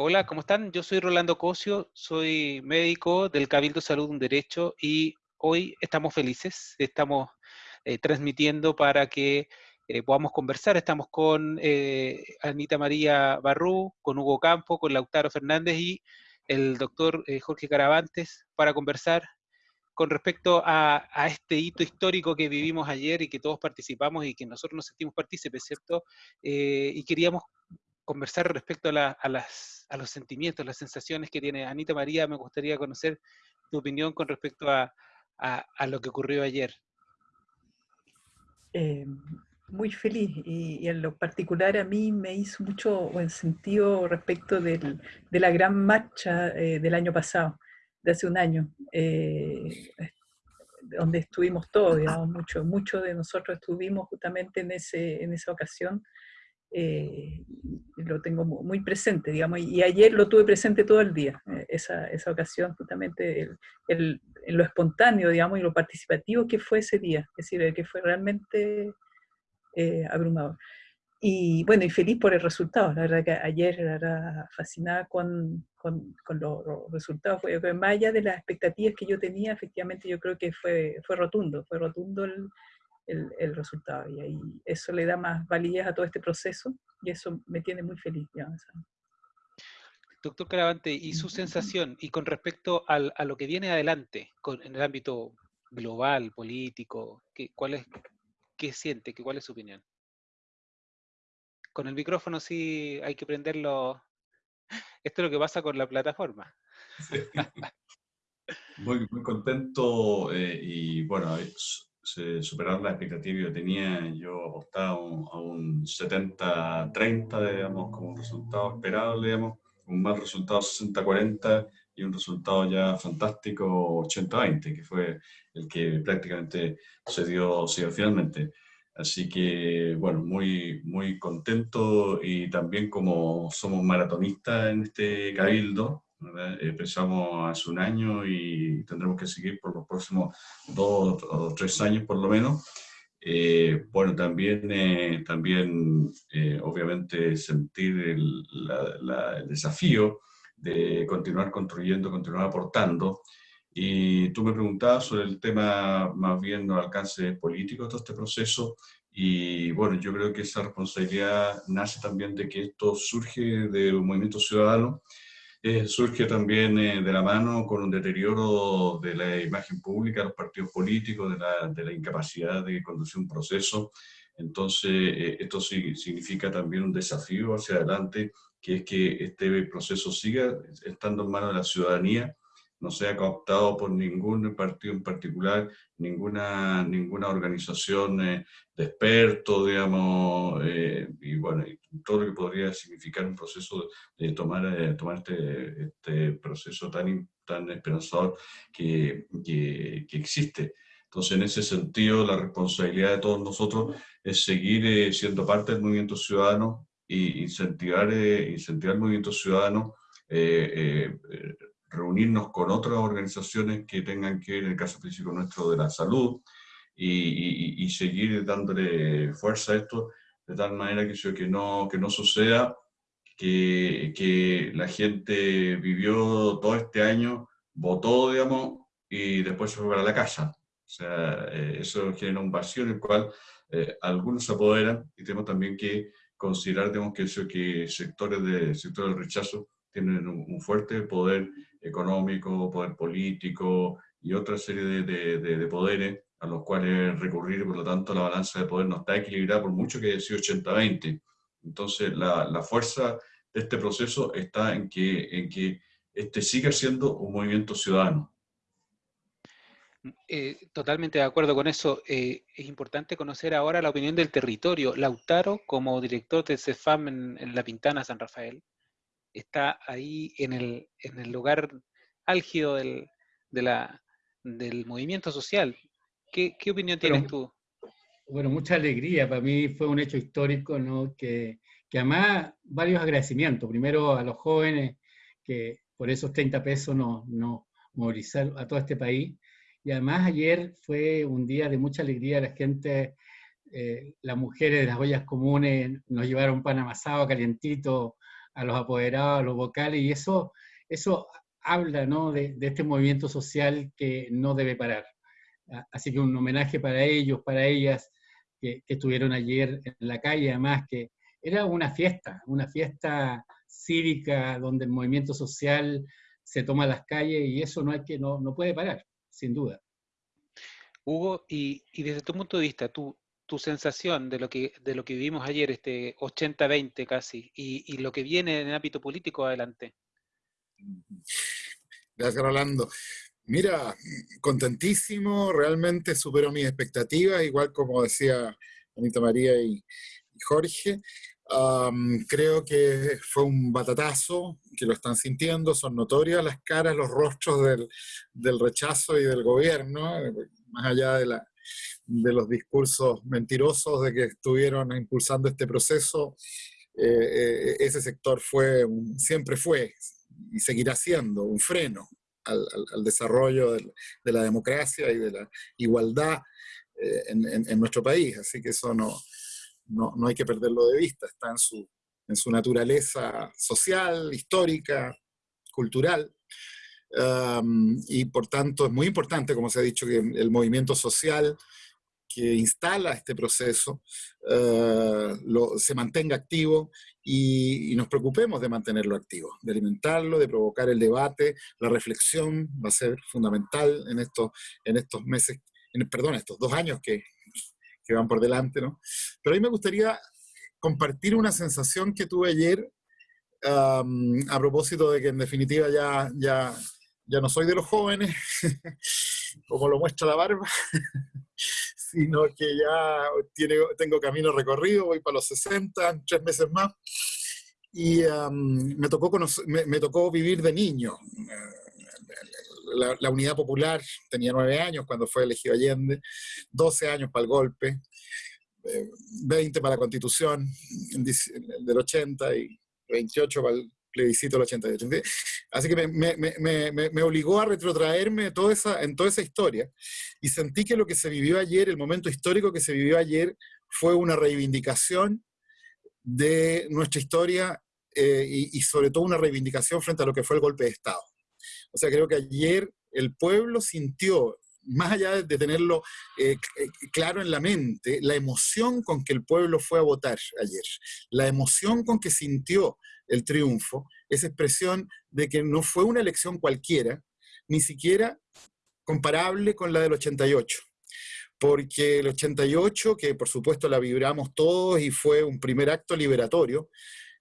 Hola, ¿cómo están? Yo soy Rolando Cosio, soy médico del Cabildo Salud Un Derecho y hoy estamos felices, estamos eh, transmitiendo para que eh, podamos conversar. Estamos con eh, Anita María Barrú, con Hugo Campo, con Lautaro Fernández y el doctor Jorge Caravantes para conversar con respecto a, este hito histórico que vivimos ayer y que todos participamos y que nosotros nos sentimos partícipes, ¿cierto? y queríamos conversar respecto a, los sentimientos, las sensaciones que tiene Anita María. Me gustaría conocer tu opinión con respecto a, lo que ocurrió ayer. Eh, muy feliz y, en lo particular a mí me hizo mucho buen sentido respecto de la gran marcha eh, del año pasado, de hace un año, eh, donde estuvimos todos, digamos, muchos mucho de nosotros estuvimos justamente en esa ocasión eh, lo tengo muy presente, digamos, y ayer lo tuve presente todo el día, eh, esa, esa, ocasión, justamente el, lo espontáneo, digamos, y lo participativo que fue ese día, es decir, que fue realmente eh, abrumador. Y bueno, y feliz por el resultado, la verdad que ayer era fascinada con, con, con los, resultados, fue, más allá de las expectativas que yo tenía, efectivamente yo creo que fue, fue rotundo, fue rotundo el, el, resultado. Y ahí eso le da más validez a todo este proceso y eso me tiene muy feliz. Doctor Caravante, ¿y su sensación, y con respecto al, a lo que viene adelante con, en el ámbito global, político, ¿qué, cuál es, qué siente, qué, cuál es su opinión? Con el micrófono sí hay que prenderlo. Esto es lo que pasa con la plataforma. Muy, muy contento eh, y bueno, superar la expectativa que yo tenía. Yo apostaba a un 70-30, digamos, como resultado esperado, digamos, un mal resultado 60-40 y un resultado ya fantástico 80-20, que fue el que prácticamente se dio, se dio finalmente. Así que, bueno, muy, muy contento y también como somos maratonistas en este cabildo, Empezamos hace un año y tendremos que seguir por los próximos dos o tres años por lo menos. Eh, bueno, también, eh, también eh, obviamente sentir el, el, desafío de continuar construyendo, continuar aportando. Y tú me preguntabas sobre el tema más bien los alcances políticos de todo este proceso. Y bueno, yo creo que esa responsabilidad nace también de que esto surge de un movimiento ciudadano eh, surge también eh, de la mano con un deterioro de la imagen pública de los partidos políticos, de la, de la incapacidad de conducir un proceso. Entonces, eh, esto sí, significa también un desafío hacia adelante, que es que este proceso siga estando en manos de la ciudadanía no sea cooptado por ningún partido en particular, ninguna, ninguna organización eh, de expertos, digamos, eh, y bueno, todo lo que podría significar un proceso de tomar, eh, tomar este, este, proceso tan, tan esperanzador que, que, existe. Entonces, en ese sentido, la responsabilidad de todos nosotros es seguir siendo parte del movimiento ciudadano e incentivar, incentivar el movimiento ciudadano reunirnos con otras organizaciones que tengan que ver, en el caso específico nuestro, de la salud, y, seguir dándole fuerza a esto, de tal manera que, que, no, que no suceda que, que la gente vivió todo este año, votó, digamos, y después se fue para la casa. O sea, eh, eso genera un vacío en el cual eh, algunos se apoderan y tenemos también que considerar digamos, que, eso, que sectores, de, sectores del rechazo tienen un, fuerte poder económico, poder político y otra serie de, de, poderes a los cuales recurrir, por lo tanto la balanza de poder no está equilibrada por mucho que haya sido 80-20. Entonces la, la, fuerza de este proceso está en que, en que este siga siendo un movimiento ciudadano. Eh, totalmente de acuerdo con eso. Eh, es importante conocer ahora la opinión del territorio. Lautaro, como director del CEFAM en, en La Pintana, San Rafael, está ahí en el, en el lugar álgido del, de la, del movimiento social. ¿Qué, qué opinión tienes tú? Bueno, mucha alegría. Para mí fue un hecho histórico, ¿no? Que, que además varios agradecimientos. Primero a los jóvenes que por esos 30 pesos nos, no movilizaron a todo este país. Y además ayer fue un día de mucha alegría. La gente, eh, las mujeres de las ollas comunes nos llevaron pan amasado, calientito, a los apoderados, a los vocales, y eso, eso habla ¿no? de, este movimiento social que no debe parar. Así que un homenaje para ellos, para ellas, que, estuvieron ayer en la calle, además que era una fiesta, una fiesta cívica donde el movimiento social se toma las calles y eso no, hay que, no, no puede parar, sin duda. Hugo, y, desde tu punto de vista, tu, tu sensación de lo, que, de lo que vivimos ayer, este 80-20 casi, y, y, lo que viene en el ámbito político adelante. Gracias, Rolando. Mira, contentísimo, realmente superó mis expectativas, igual como decía Anita María y, Jorge. creo que fue un batatazo, que lo están sintiendo, son notorias las caras, los rostros del, del rechazo y del gobierno, más allá de, la, de los discursos mentirosos de que estuvieron impulsando este proceso. Eh, eh, ese sector fue, siempre fue y seguirá siendo un freno al, desarrollo de, la democracia y de la igualdad eh, en, nuestro país. Así que eso no, no, hay que perderlo de vista, está en su, en su naturaleza social, histórica, cultural. y por tanto es muy importante, como se ha dicho, que el movimiento social que instala este proceso eh, se mantenga activo y, nos preocupemos de mantenerlo activo, de alimentarlo, de provocar el debate, la reflexión va a ser fundamental en estos, en estos meses, en, perdón, estos dos años que, que van por delante, ¿no? Pero a mí me gustaría compartir una sensación que tuve ayer a propósito de que en definitiva ya, ya, ya no soy de los jóvenes, como lo muestra la barba, sino que ya tengo camino recorrido, voy para los 60, tres meses más, y me, tocó me, tocó vivir de niño. La, Unidad Popular tenía nueve años cuando fue elegido Allende, 12 años para el golpe, 20 eh, para la Constitución del 80 y 28 para el plebiscito del 88. Así que me, obligó a retrotraerme toda esa, en toda esa historia y sentí que lo que se vivió ayer, el momento histórico que se vivió ayer, fue una reivindicación de nuestra historia eh, y, y, sobre todo una reivindicación frente a lo que fue el golpe de Estado. O sea, creo que ayer el pueblo sintió, más allá de tenerlo eh, eh, claro en la mente, la emoción con que el pueblo fue a votar ayer, la emoción con que sintió el triunfo, esa expresión de que no fue una elección cualquiera, ni siquiera comparable con la del 88. Porque el 88, que por supuesto la vibramos todos y fue un primer acto liberatorio,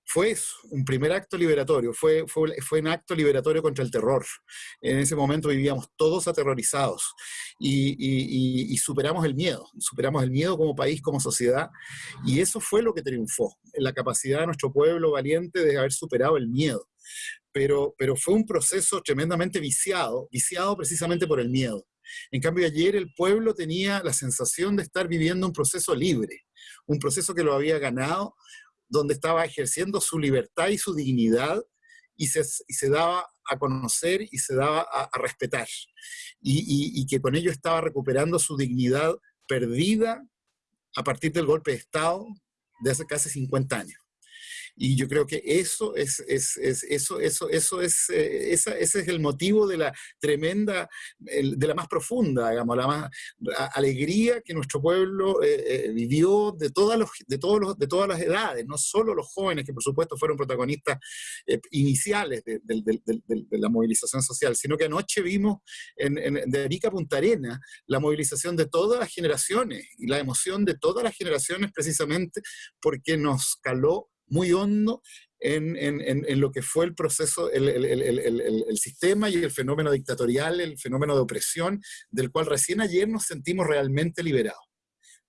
fue un primer acto liberatorio, fue, fue, fue, un acto liberatorio contra el terror. En ese momento vivíamos todos aterrorizados y, y, superamos el miedo, superamos el miedo como país, como sociedad, y eso fue lo que triunfó, la capacidad de nuestro pueblo valiente de haber superado el miedo. Pero, pero fue un proceso tremendamente viciado, viciado precisamente por el miedo. En cambio, ayer el pueblo tenía la sensación de estar viviendo un proceso libre, un proceso que lo había ganado, donde estaba ejerciendo su libertad y su dignidad y se, daba a conocer y se daba a, respetar. Y, que con ello estaba recuperando su dignidad perdida a partir del golpe de Estado de hace casi 50 años. Y yo creo que eso es, es, es eso, eso, eso es, eh, ese es el motivo de la tremenda, de la más profunda, digamos, la más alegría que nuestro pueblo eh, eh, vivió de todas, los, de, todos los, de todas las edades, no solo los jóvenes, que por supuesto fueron protagonistas iniciales de, la movilización social, sino que anoche vimos en, en, Arica Punta Arena la movilización de todas las generaciones y la emoción de todas las generaciones precisamente porque nos caló muy hondo en, en, en, lo que fue el proceso, el, el, el, el, sistema y el fenómeno dictatorial, el fenómeno de opresión, del cual recién ayer nos sentimos realmente liberados.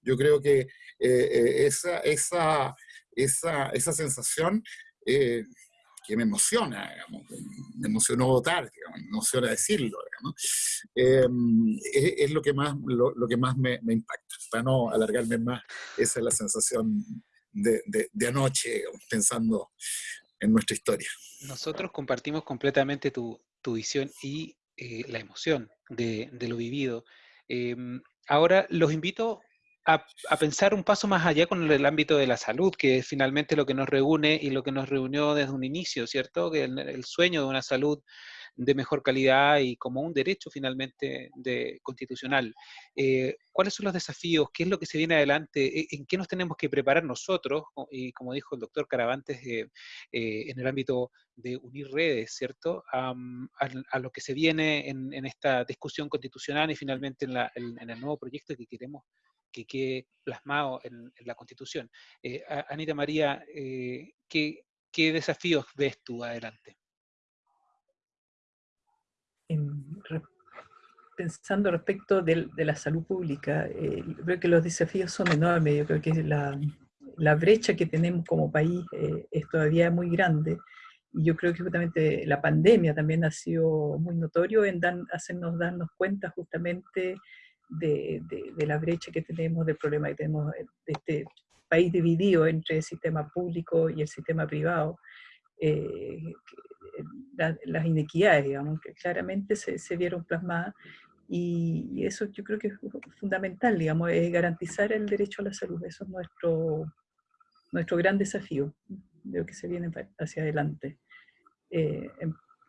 Yo creo que eh, eh, esa, esa, esa, esa, sensación eh, que me emociona, digamos, me emocionó votar, digamos, me emociona decirlo, digamos, es, es, lo que más, lo, lo que más me, me impacta. Para no alargarme más, esa es la sensación de, anoche pensando en nuestra historia. Nosotros compartimos completamente tu, visión y eh, la emoción de, lo vivido. Em, ahora los invito a, pensar un paso más allá con el, ámbito de la salud, que es finalmente lo que nos reúne y lo que nos reunió desde un inicio, ¿cierto? Que el, sueño de una salud de mejor calidad y como un derecho finalmente de, constitucional. Eh, ¿Cuáles son los desafíos? ¿Qué es lo que se viene adelante? ¿E, ¿En qué nos tenemos que preparar nosotros? Y como dijo el doctor Caravantes, eh, eh, en el ámbito de unir redes, ¿cierto? a, lo que se viene en, esta discusión constitucional y finalmente en, en el nuevo proyecto que queremos que quede plasmado en, la Constitución. Anita María, eh, ¿qué, desafíos ves tú adelante? Pensando respecto de, la salud pública, eh, creo que los desafíos son enormes. Yo creo que la, la brecha que tenemos como país es todavía muy grande. Y yo creo que justamente la pandemia también ha sido muy notorio en hacernos darnos cuenta justamente de, la brecha que tenemos, del problema que tenemos de este país dividido entre el sistema público y el sistema privado, eh, las inequidades, digamos, que claramente se, se vieron plasmadas y, eso yo creo que es fundamental, digamos, es garantizar el derecho a la salud. Eso es nuestro, nuestro gran desafío de lo que se viene hacia adelante. Eh,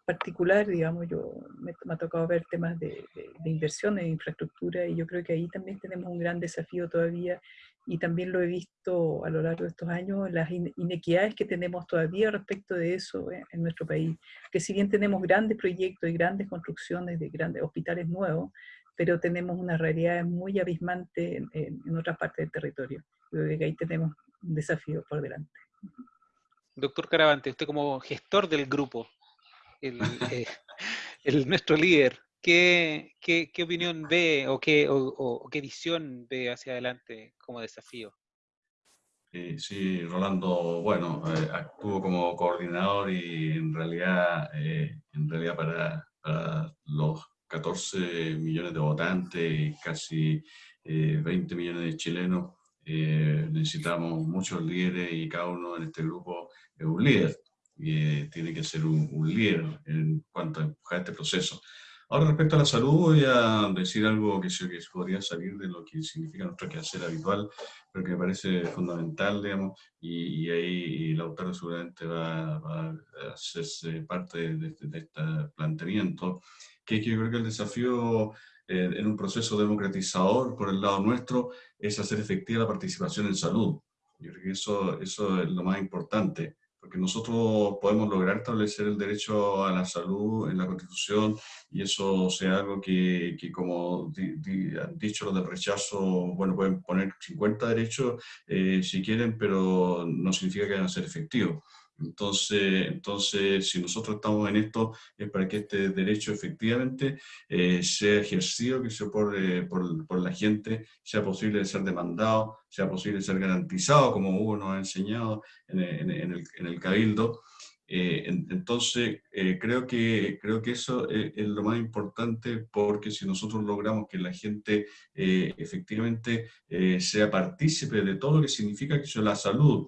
particular, digamos, yo me, ha tocado ver temas de, de, inversión en infraestructura y yo creo que ahí también tenemos un gran desafío todavía y también lo he visto a lo largo de estos años, las inequidades que tenemos todavía respecto de eso en, nuestro país, que si bien tenemos grandes proyectos y grandes construcciones de grandes hospitales nuevos, pero tenemos una realidad muy abismante en, en, otras partes del territorio. creo que ahí tenemos un desafío por delante. Doctor Caravante, usted como gestor del grupo, eh, el, nuestro líder, ¿qué, opinión ve o qué, visión ve hacia adelante como desafío? sí, Rolando, bueno, eh, actúo como coordinador y en realidad, eh, en realidad para, los 14 millones de votantes y casi 20 millones de chilenos, necesitamos muchos líderes y cada uno en este grupo es un líder tiene que ser un, líder en cuanto a empujar este proceso. Ahora, respecto a la salud, voy a decir algo que, que podría salir de lo que significa nuestro quehacer habitual, pero que me parece fundamental, digamos, y, ahí el autor seguramente va, a hacerse parte de, este planteamiento, que, yo creo que el desafío eh, en un proceso democratizador por el lado nuestro es hacer efectiva la participación en salud. Yo creo que eso, eso es lo más importante porque nosotros podemos lograr establecer el derecho a la salud en la Constitución y eso sea algo que, que como han dicho los del rechazo, bueno, pueden poner 50 derechos eh, si quieren, pero no significa que vayan a ser efectivos. Entonces, entonces, si nosotros estamos en esto, es para que este derecho efectivamente eh, sea ejercido, que sea por, por, por, la gente, sea posible de ser demandado, sea posible de ser garantizado, como Hugo nos ha enseñado en, el, en el, Cabildo. Eh, entonces, eh, creo, que, creo que eso es, lo más importante porque si nosotros logramos que la gente efectivamente sea partícipe de todo lo que significa que es la salud,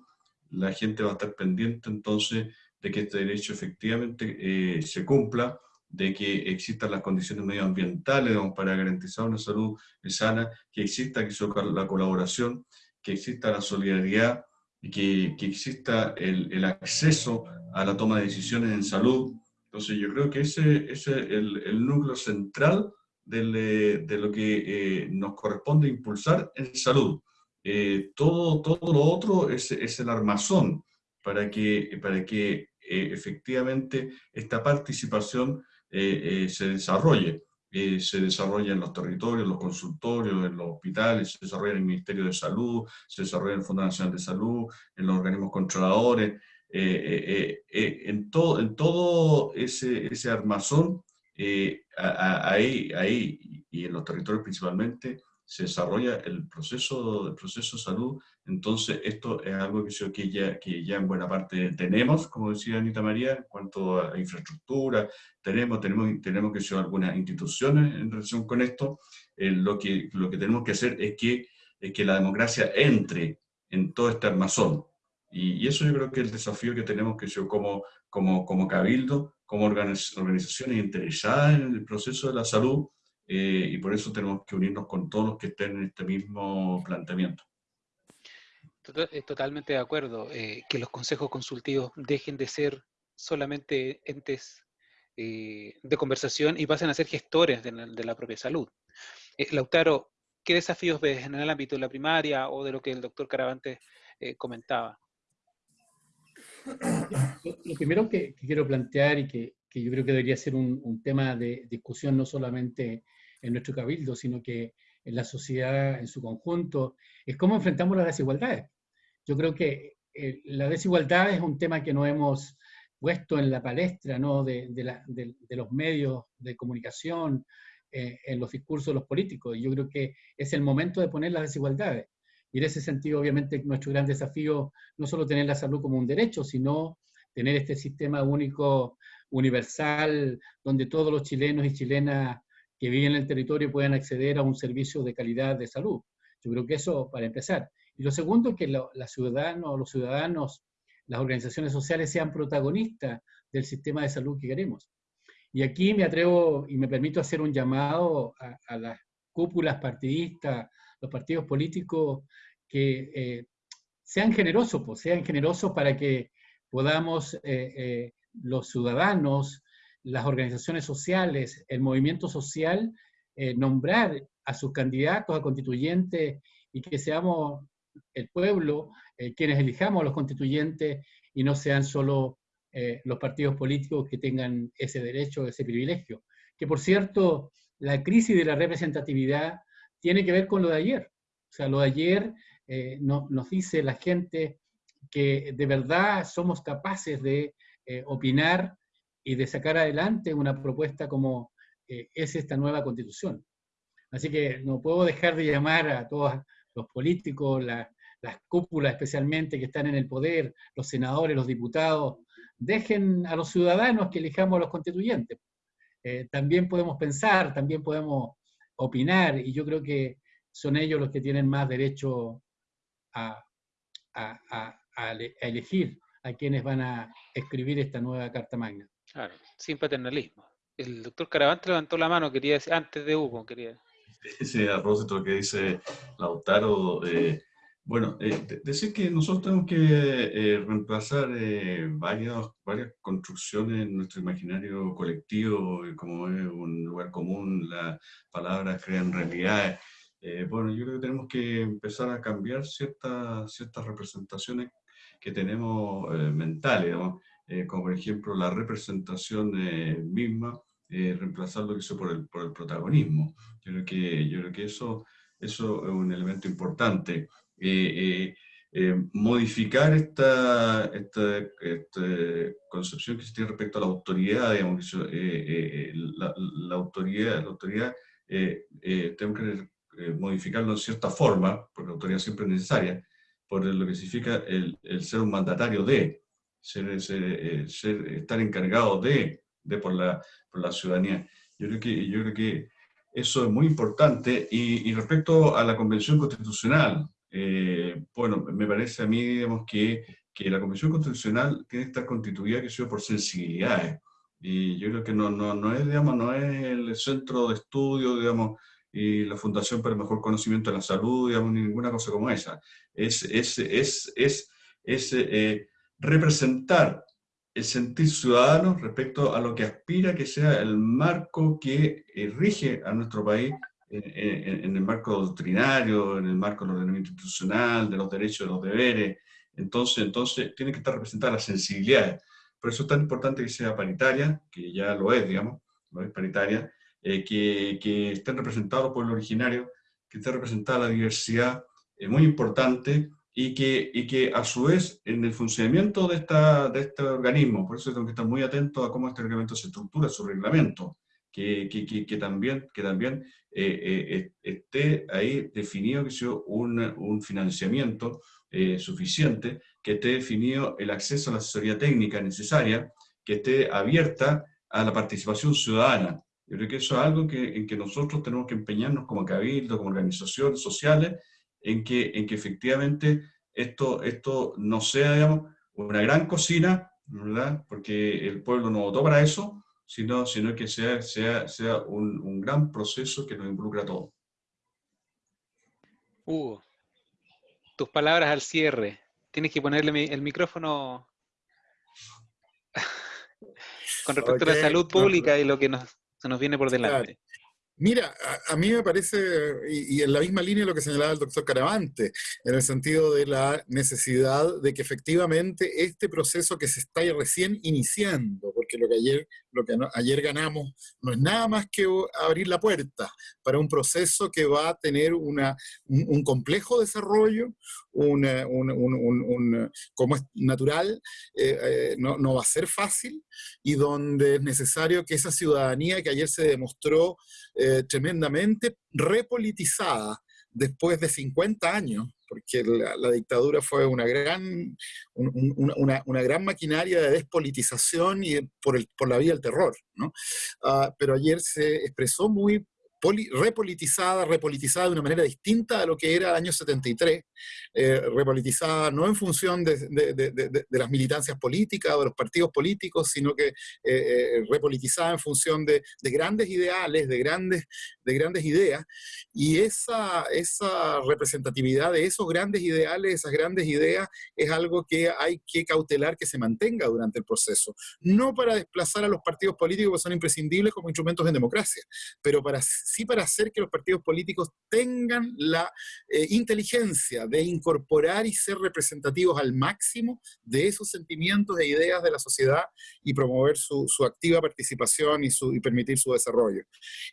la gente va a estar pendiente entonces de que este derecho efectivamente eh, se cumpla, de que existan las condiciones medioambientales para garantizar una salud sana, que exista la colaboración, que exista la solidaridad que, que exista el, el, acceso a la toma de decisiones en salud. Entonces yo creo que ese, ese es el, el núcleo central de, de lo que eh, nos corresponde impulsar en salud. Eh, todo, todo lo otro es, es, el armazón para que, para que eh, efectivamente esta participación eh, se desarrolle. se desarrolla en los territorios, los consultorios, en los hospitales, se desarrolla en el Ministerio de Salud, se desarrolla en el Fondo Nacional de Salud, en los organismos controladores, en, todo, en todo ese, ese armazón, ahí, ahí, y en los territorios principalmente, se desarrolla el proceso, proceso de salud, entonces esto es algo que, que, ya, que ya en buena parte tenemos, como decía Anita María, en cuanto a infraestructura, tenemos, tenemos, tenemos que ser algunas instituciones en relación con esto, eh, lo, que, lo que tenemos que hacer es que, que la democracia entre en todo este armazón, y, eso yo creo que es el desafío que tenemos que ser como, como, como cabildo, como organizaciones interesadas en el proceso de la salud, y por eso tenemos que unirnos con todos los que estén en este mismo planteamiento. Totalmente de acuerdo, que los consejos consultivos dejen de ser solamente entes de conversación y pasen a ser gestores de la, propia salud. Lautaro, ¿qué desafíos ves en el ámbito de la primaria o de lo que el doctor Caravante comentaba? Lo primero que, quiero plantear y que, yo creo que debería ser un, tema de discusión no solamente en nuestro cabildo, sino que en la sociedad en su conjunto, es cómo enfrentamos las desigualdades. Yo creo que eh, la desigualdad es un tema que no hemos puesto en la palestra ¿no? de, los medios de comunicación, eh, en los discursos de los políticos. Y yo creo que es el momento de poner las desigualdades. Y en ese sentido, obviamente, nuestro gran desafío no solo tener la salud como un derecho, sino tener este sistema único, universal, donde todos los chilenos y chilenas que viven en el territorio puedan acceder a un servicio de calidad de salud. Yo creo que eso para empezar. Y lo segundo es que los ciudadanos, los ciudadanos, las organizaciones sociales sean protagonistas del sistema de salud que queremos. Y aquí me atrevo y me permito hacer un llamado a, a las cúpulas partidistas, los partidos políticos que eh, sean generosos, pues, sean generosos para que podamos eh, eh, los ciudadanos, las organizaciones sociales, el movimiento social, nombrar a sus candidatos a constituyentes y que seamos el pueblo quienes elijamos a los constituyentes y no sean solo los partidos políticos que tengan ese derecho, ese privilegio. Que por cierto, la crisis de la representatividad tiene que ver con lo de ayer. O sea, lo de ayer eh, nos dice la gente que de verdad somos capaces de eh, opinar y de sacar adelante una propuesta como eh, es esta nueva constitución. Así que no puedo dejar de llamar a todos los políticos, las cúpulas especialmente que están en el poder, los senadores, los diputados, dejen a los ciudadanos que elijamos a los constituyentes. también podemos pensar, también podemos opinar, y yo creo que son ellos los que tienen más derecho a, elegir a quienes van a escribir esta nueva Carta Magna. Claro, sin paternalismo. El doctor Caravante levantó la mano, quería decir, antes de Hugo, quería Sí, a propósito lo que dice Lautaro, eh, bueno, eh, decir que nosotros tenemos que eh, reemplazar varias, varias construcciones en nuestro imaginario colectivo, como es un lugar común, la palabra crean realidades, eh, bueno, yo creo que tenemos que empezar a cambiar ciertas, ciertas representaciones que tenemos eh, mentales, eh, como por ejemplo la representación misma, reemplazar que por el, por el protagonismo. Yo creo que, yo creo que eso, eso es un elemento importante. modificar esta, esta, esta, concepción que se tiene respecto a la autoridad, digamos, la, la, autoridad, la autoridad tenemos que eh, modificarlo en cierta forma, porque la autoridad siempre es necesaria, por lo que significa el, el ser un mandatario de, ser, ser, eh, estar encargado de, de por, la, por la ciudadanía. Yo creo, que, yo creo que eso es muy importante. Y, y respecto a la Convención Constitucional, eh, bueno, me parece a mí, digamos, que, que la Convención Constitucional tiene que estar constituida que sea por sensibilidades. Y yo creo que no, no, no, es, digamos, no es el centro de estudio, digamos, y la Fundación para el Mejor Conocimiento de la Salud, digamos, ninguna cosa como esa. Es, es, es, es, es eh, representar el sentir ciudadano respecto a lo que aspira que sea el marco que eh, rige a nuestro país en, el marco doctrinario, en el marco del ordenamiento institucional, de los derechos y los deberes. Entonces, entonces tiene que estar representada la sensibilidad. Por eso es tan importante que sea paritaria, que ya lo es, digamos, lo es paritaria, eh, que, que, estén representados los pueblos originarios, que esté representada la diversidad, es muy importante, y que, y que a su vez en el funcionamiento de, esta, de este organismo, por eso tengo que estar muy atento a cómo este reglamento se estructura, su reglamento, que, que, que también, que también eh, eh, esté ahí definido que sea un, un financiamiento suficiente, que esté definido el acceso a la asesoría técnica necesaria, que esté abierta a la participación ciudadana, yo creo que eso es algo que, en que nosotros tenemos que empeñarnos como cabildo, como organizaciones sociales, en que, en que efectivamente esto, esto no sea, digamos, una gran cocina, ¿verdad? Porque el pueblo no votó para eso, sino, sino que sea, sea, sea un, un gran proceso que nos involucra a todos. Hugo, tus palabras al cierre. Tienes que ponerle el micrófono con respecto a la salud pública y lo que nos, se nos viene por delante. Mira, a, mí me parece, y, en la misma línea lo que señalaba el doctor Caravante, en el sentido de la necesidad de que efectivamente este proceso que se está recién iniciando, porque lo que ayer, lo que ayer ganamos no es nada más que abrir la puerta para un proceso que va a tener una, un, complejo desarrollo, un, como es natural, eh, eh, no, no va a ser fácil, y donde es necesario que esa ciudadanía que ayer se demostró eh, tremendamente repolitizada después de 50 años, porque la, dictadura fue una gran, una, una, gran maquinaria de despolitización y por, el, por la vía del terror. ¿no? Ah, pero ayer se expresó muy repolitizada, repolitizada de una manera distinta a lo que era el año 73, eh, repolitizada no en función de, las militancias políticas o de los partidos políticos, sino que eh, eh, repolitizada en función de, grandes ideales, de grandes, de grandes ideas, y esa, esa representatividad de esos grandes ideales, esas grandes ideas, es algo que hay que cautelar que se mantenga durante el proceso, no para desplazar a los partidos políticos que son imprescindibles como instrumentos en democracia, pero para sí para hacer que los partidos políticos tengan la eh, inteligencia de incorporar y ser representativos al máximo de esos sentimientos e ideas de la sociedad y promover su, activa participación y, su, y permitir su desarrollo.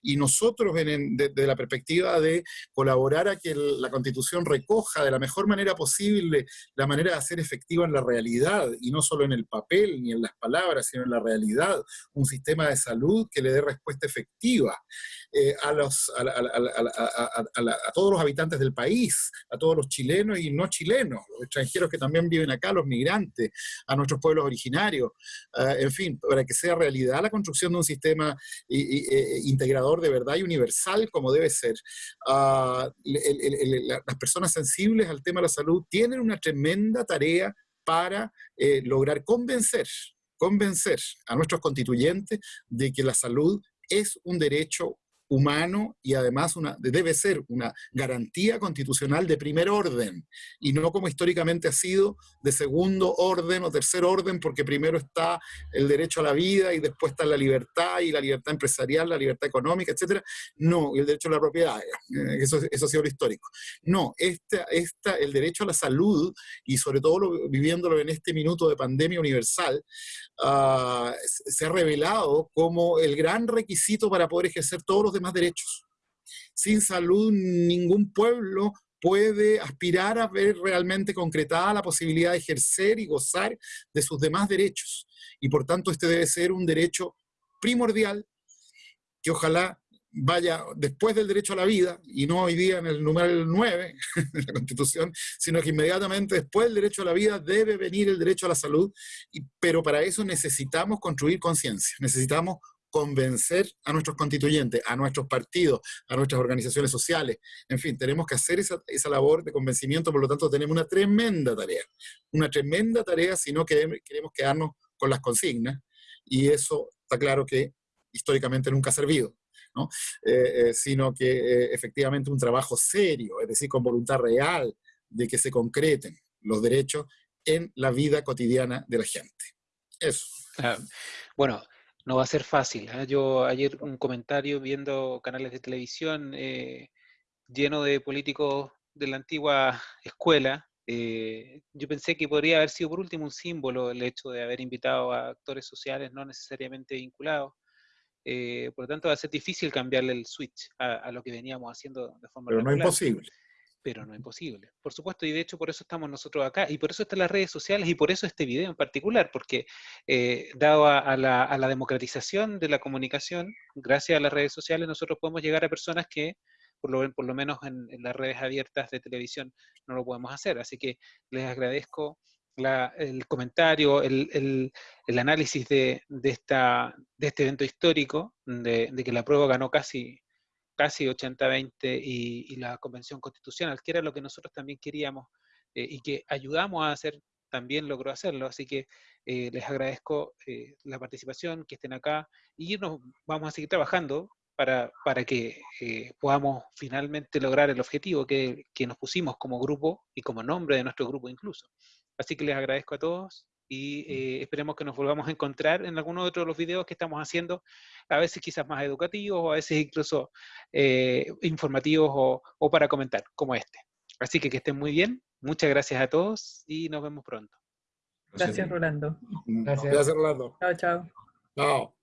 Y nosotros, desde la perspectiva de colaborar a que la Constitución recoja de la mejor manera posible la manera de hacer efectiva en la realidad, y no solo en el papel ni en las palabras, sino en la realidad, un sistema de salud que le dé respuesta efectiva eh, a, los, a, todos los habitantes del país, a todos los chilenos y no chilenos, los extranjeros que también viven acá, los migrantes, a nuestros pueblos originarios, eh, en fin, para que sea realidad la construcción de un sistema eh, integrador de verdad y universal como debe ser. Ah, las personas sensibles al tema de la salud tienen una tremenda tarea para lograr convencer convencer a nuestros constituyentes de que la salud es un derecho humano y además debe ser una garantía constitucional de primer orden y no como históricamente ha sido de segundo orden o tercer orden porque primero está el derecho a la vida y después está la libertad y la libertad empresarial, la libertad económica, etc. No, el derecho a la propiedad, eh, eso, eso ha sido lo histórico. No, esta, esta, el derecho a la salud y sobre todo viviéndolo en este minuto de pandemia universal, uh, se ha revelado como el gran requisito para poder ejercer todos los demás derechos. Sin salud, ningún pueblo puede aspirar a ver realmente concretada la posibilidad de ejercer y gozar de sus demás derechos. Y por tanto, este debe ser un derecho primordial que ojalá vaya después del derecho a la vida, y no hoy día en el número 9 de la Constitución, sino que inmediatamente después del derecho a la vida debe venir el derecho a la salud, y, pero para eso necesitamos construir conciencia, necesitamos convencer a nuestros constituyentes, a nuestros partidos, a nuestras organizaciones sociales. En fin, tenemos que hacer esa, labor de convencimiento, por lo tanto tenemos una tremenda tarea, una tremenda tarea si no queremos, queremos quedarnos con las consignas, y eso está claro que históricamente nunca ha servido. ¿no? Eh, eh, sino que eh, efectivamente un trabajo serio, es decir, con voluntad real de que se concreten los derechos en la vida cotidiana de la gente. Eso. Ah, bueno, no va a ser fácil. ¿eh? Yo ayer un comentario viendo canales de televisión eh, lleno de políticos de la antigua escuela. Eh, yo pensé que podría haber sido por último un símbolo el hecho de haber invitado a actores sociales no necesariamente vinculados. por lo tanto, va a ser difícil cambiarle el switch a, lo que veníamos haciendo de forma Pero no es imposible pero no es imposible. Por supuesto, y de hecho por eso estamos nosotros acá, y por eso están las redes sociales, y por eso este video en particular, porque eh, dado a, la, democratización de la comunicación, gracias a las redes sociales nosotros podemos llegar a personas que, por lo, menos en, las redes abiertas de televisión, no lo podemos hacer. Así que les agradezco el comentario, el, análisis de, esta, de este evento histórico, de, de que la prueba ganó casi casi 80-20 y, la Convención Constitucional, que era lo que nosotros también queríamos eh, y que ayudamos a hacer también logró hacerlo. Así que eh, les agradezco eh, la participación, que estén acá y nos vamos a seguir trabajando para, para que eh, podamos finalmente lograr el objetivo que, que nos pusimos como grupo y como nombre de nuestro grupo incluso. Así que les agradezco a todos y eh, esperemos que nos volvamos a encontrar en alguno otro de los videos que estamos haciendo, a veces quizás más educativos o a veces incluso eh, informativos o, o, para comentar, como este. Así que que estén muy bien, muchas gracias a todos y nos vemos pronto. Gracias, Rolando. Gracias, gracias Rolando. Chao, chao. Chao.